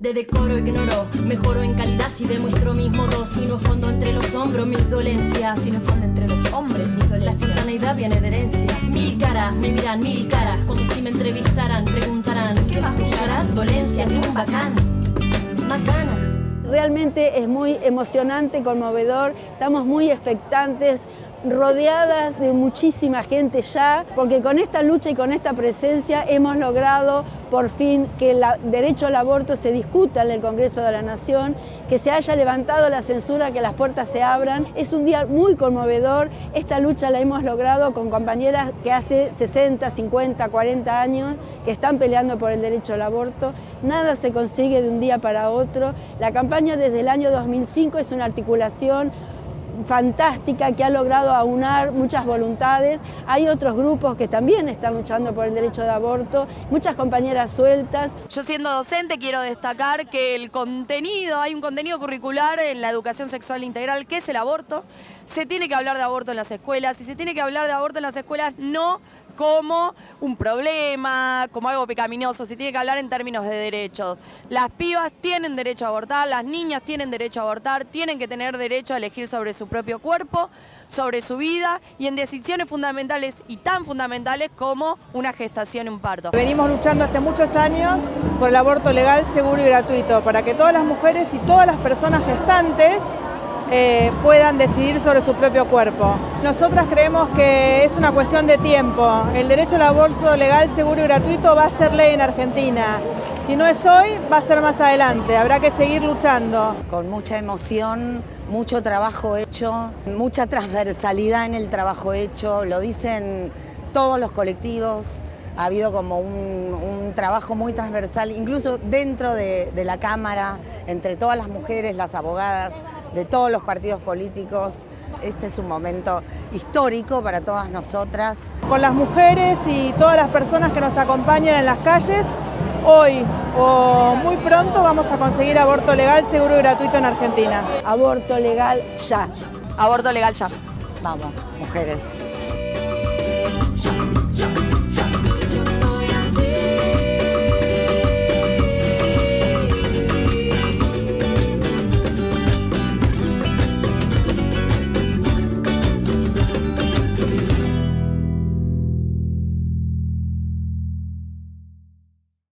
de decoro ignoro. Mejoro en calidad si demuestro mis modos. Si no escondo entre los hombros mis dolencias. Si no escondo entre los hombres sus La dolencias. espontaneidad viene de herencia. Mil caras, me miran mil caras. Como si me entrevistaran, preguntarán: ¿Qué va a juzgar? Dolencias de un bacán. Macanas. Realmente es muy emocionante, conmovedor, estamos muy expectantes, rodeadas de muchísima gente ya, porque con esta lucha y con esta presencia hemos logrado por fin que el derecho al aborto se discuta en el Congreso de la Nación, que se haya levantado la censura, que las puertas se abran. Es un día muy conmovedor, esta lucha la hemos logrado con compañeras que hace 60, 50, 40 años que están peleando por el derecho al aborto. Nada se consigue de un día para otro. La campaña desde el año 2005 es una articulación fantástica que ha logrado aunar muchas voluntades. Hay otros grupos que también están luchando por el derecho de aborto, muchas compañeras sueltas. Yo siendo docente quiero destacar que el contenido, hay un contenido curricular en la educación sexual integral que es el aborto. Se tiene que hablar de aborto en las escuelas y se tiene que hablar de aborto en las escuelas no como un problema, como algo pecaminoso, se tiene que hablar en términos de derechos. Las pibas tienen derecho a abortar, las niñas tienen derecho a abortar, tienen que tener derecho a elegir sobre su propio cuerpo, sobre su vida y en decisiones fundamentales y tan fundamentales como una gestación y un parto. Venimos luchando hace muchos años por el aborto legal, seguro y gratuito, para que todas las mujeres y todas las personas gestantes eh, puedan decidir sobre su propio cuerpo. Nosotras creemos que es una cuestión de tiempo. El derecho al aborto legal, seguro y gratuito va a ser ley en Argentina. Si no es hoy, va a ser más adelante. Habrá que seguir luchando. con mucha emoción, mucho trabajo hecho, mucha transversalidad en el trabajo hecho, lo dicen todos los colectivos, ha habido como un, un trabajo muy transversal, incluso dentro de, de la Cámara, entre todas las mujeres, las abogadas, de todos los partidos políticos. Este es un momento histórico para todas nosotras. Con las mujeres y todas las personas que nos acompañan en las calles, hoy o muy pronto vamos a conseguir aborto legal, seguro y gratuito en Argentina. Aborto legal ya. Aborto legal ya. Vamos, mujeres.